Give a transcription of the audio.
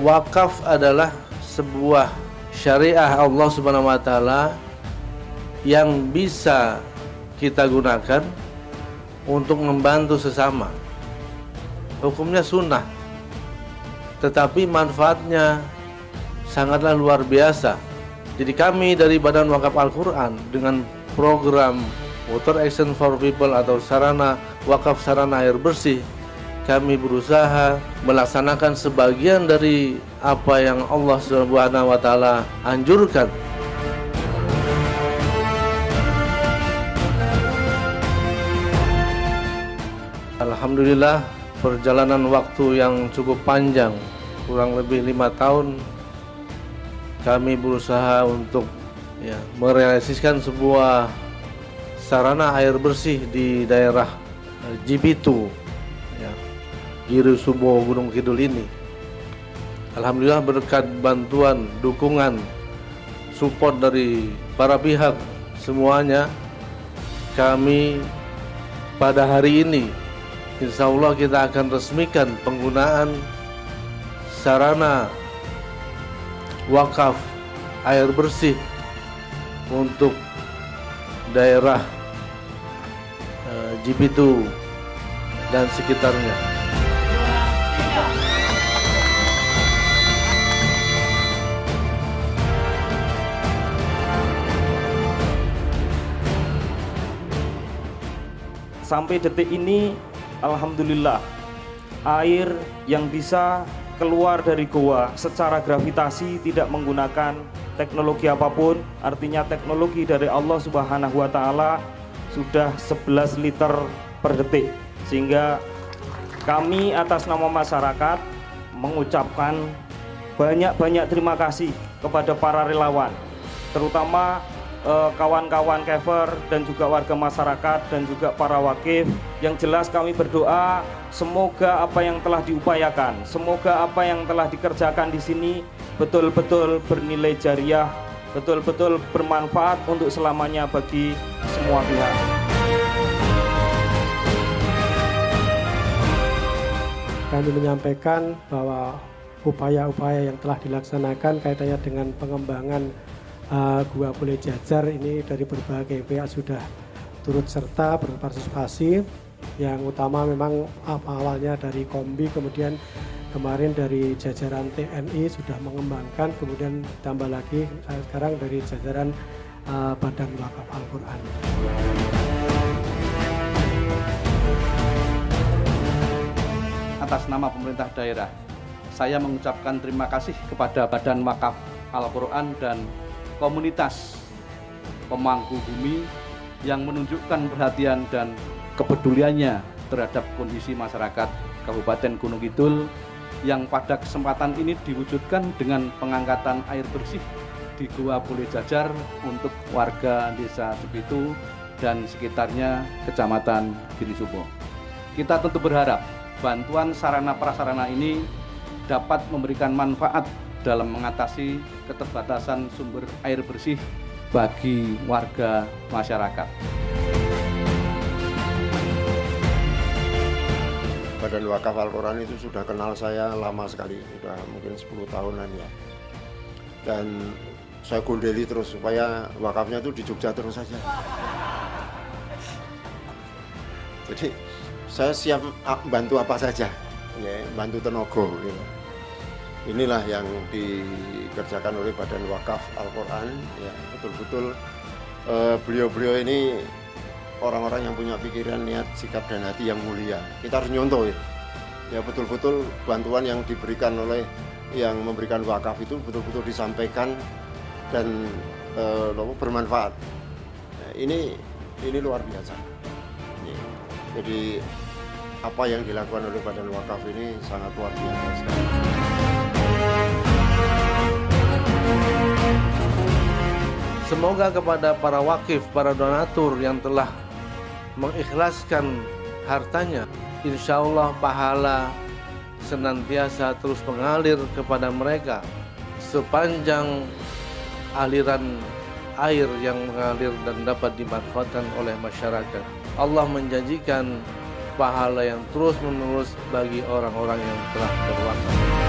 wakaf adalah sebuah syariah Allah Subhanahu wa taala yang bisa kita gunakan untuk membantu sesama. Hukumnya sunnah, tetapi manfaatnya sangatlah luar biasa. Jadi kami dari Badan Wakaf Al-Quran dengan program Water Action for People atau sarana wakaf sarana air bersih kami berusaha melaksanakan sebagian dari apa yang Allah Subhanahu wa taala anjurkan. Alhamdulillah perjalanan waktu yang cukup panjang kurang lebih lima tahun kami berusaha untuk ya, merealisasikan sebuah sarana air bersih di daerah Jibitu Giri Subo Gunung Kidul ini Alhamdulillah berkat bantuan, dukungan, support dari para pihak semuanya kami pada hari ini Insya Allah kita akan resmikan penggunaan sarana wakaf air bersih untuk daerah uh, Jibitu dan sekitarnya. Sampai detik ini Alhamdulillah air yang bisa keluar dari goa secara gravitasi tidak menggunakan teknologi apa pun. Artinya teknologi dari Allah subhanahu wa ta'ala sudah 11 liter per detik. Sehingga kami atas nama masyarakat mengucapkan banyak-banyak terima kasih kepada para relawan terutama kawan-kawan uh, kever dan juga warga masyarakat dan juga para wakif yang jelas kami berdoa semoga apa yang telah diupayakan semoga apa yang telah dikerjakan di sini betul-betul bernilai jariah betul-betul bermanfaat untuk selamanya bagi semua pihak. Kami menyampaikan bahwa upaya-upaya yang telah dilaksanakan kaitannya dengan pengembangan uh, gua boleh jajar ini dari berbagai pihak sudah turut serta berpartisipasi. Yang utama memang awalnya dari kombi kemudian kemarin dari jajaran TNI sudah mengembangkan kemudian tambah lagi sekarang dari jajaran uh, Badan Wakaf Al-Quran. Atas nama pemerintah daerah saya mengucapkan terima kasih kepada Badan Wakaf Al-Quran dan komunitas pemangku bumi yang menunjukkan perhatian dan kepeduliannya terhadap kondisi masyarakat Kabupaten Gunung Kidul yang pada kesempatan ini diwujudkan dengan pengangkatan air bersih di Gua Boleh Jajar untuk warga desa Cibitu dan sekitarnya Kecamatan Giri Subo. Kita tentu berharap bantuan sarana prasarana ini dapat memberikan manfaat dalam mengatasi keterbatasan sumber air bersih bagi warga masyarakat. Badan Wakaf Al-Quran itu sudah kenal saya lama sekali, sudah mungkin 10 tahunan ya. Dan saya gondeli terus supaya wakafnya itu di Jogja terus saja. Jadi saya siap bantu apa saja, ya, bantu tenaga gitu inilah yang dikerjakan oleh Badan Wakaf Al-Quran ya betul-betul eh, beliau-beliau ini orang-orang yang punya pikiran niat sikap dan hati yang mulia. Kita harus nyontoh ya. Ya betul-betul bantuan yang diberikan oleh yang memberikan wakaf itu betul-betul disampaikan dan uh, bermanfaat. Nah, ini ini luar biasa. Jadi apa yang dilakukan oleh Badan Wakaf ini sangat luar biasa sekali. Semoga kepada para wakif, para donatur yang telah mengikhlaskan hartanya, insya Allah pahala senantiasa terus mengalir kepada mereka sepanjang aliran air yang mengalir dan dapat dimanfaatkan oleh masyarakat. Allah menjanjikan pahala yang terus menerus bagi orang-orang yang telah berwakaf.